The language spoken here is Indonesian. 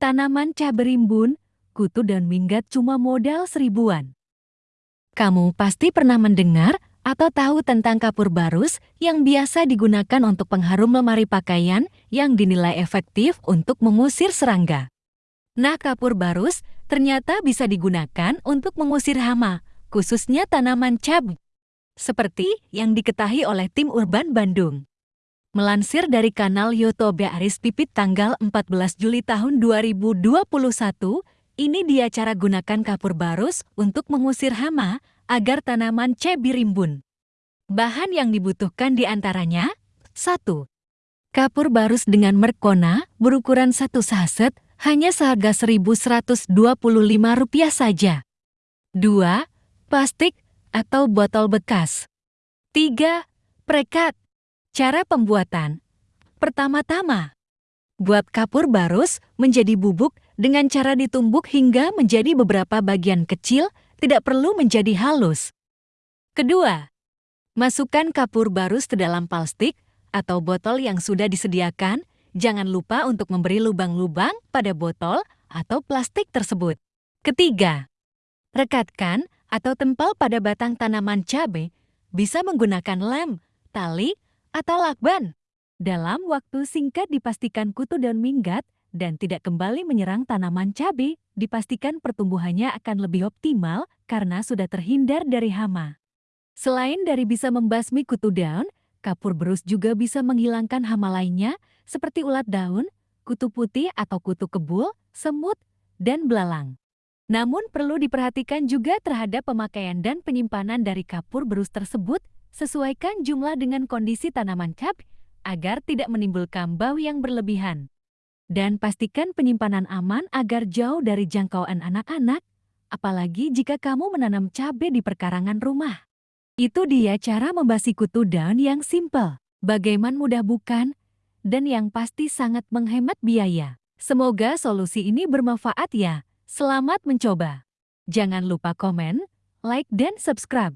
Tanaman cabai rimbun, kutu dan minggat cuma modal seribuan. Kamu pasti pernah mendengar atau tahu tentang kapur barus yang biasa digunakan untuk pengharum lemari pakaian yang dinilai efektif untuk mengusir serangga. Nah, kapur barus ternyata bisa digunakan untuk mengusir hama, khususnya tanaman cabai. Seperti yang diketahui oleh tim Urban Bandung. Melansir dari kanal YouTube Aris Pipit tanggal 14 Juli tahun 2021, ini dia cara gunakan kapur barus untuk mengusir hama agar tanaman cebi rimbun. Bahan yang dibutuhkan di antaranya 1. Kapur barus dengan merkona berukuran satu saset hanya seharga Rp1.125 saja. 2. Plastik atau botol bekas. 3. Prekat Cara pembuatan Pertama-tama, buat kapur barus menjadi bubuk dengan cara ditumbuk hingga menjadi beberapa bagian kecil, tidak perlu menjadi halus. Kedua, masukkan kapur barus ke dalam plastik atau botol yang sudah disediakan. Jangan lupa untuk memberi lubang-lubang pada botol atau plastik tersebut. Ketiga, rekatkan atau tempel pada batang tanaman cabai bisa menggunakan lem, tali, atau lakban. Dalam waktu singkat dipastikan kutu daun minggat dan tidak kembali menyerang tanaman cabai, dipastikan pertumbuhannya akan lebih optimal karena sudah terhindar dari hama. Selain dari bisa membasmi kutu daun, kapur berus juga bisa menghilangkan hama lainnya seperti ulat daun, kutu putih atau kutu kebul, semut, dan belalang. Namun perlu diperhatikan juga terhadap pemakaian dan penyimpanan dari kapur berus tersebut Sesuaikan jumlah dengan kondisi tanaman cap agar tidak menimbulkan bau yang berlebihan. Dan pastikan penyimpanan aman agar jauh dari jangkauan anak-anak, apalagi jika kamu menanam cabai di perkarangan rumah. Itu dia cara membasi kutu daun yang simple. Bagaimana mudah bukan? Dan yang pasti sangat menghemat biaya. Semoga solusi ini bermanfaat ya. Selamat mencoba. Jangan lupa komen, like, dan subscribe.